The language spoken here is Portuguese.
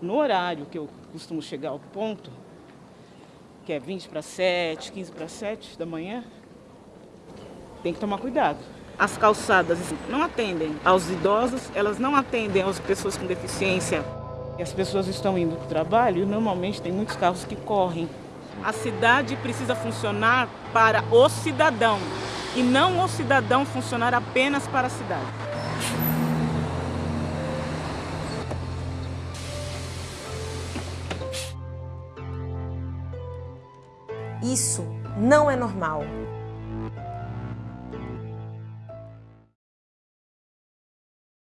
No horário que eu costumo chegar ao ponto, que é 20 para 7, 15 para 7 da manhã, tem que tomar cuidado. As calçadas não atendem aos idosos, elas não atendem às pessoas com deficiência. As pessoas estão indo para o trabalho e normalmente tem muitos carros que correm. A cidade precisa funcionar para o cidadão e não o cidadão funcionar apenas para a cidade. Isso não é normal.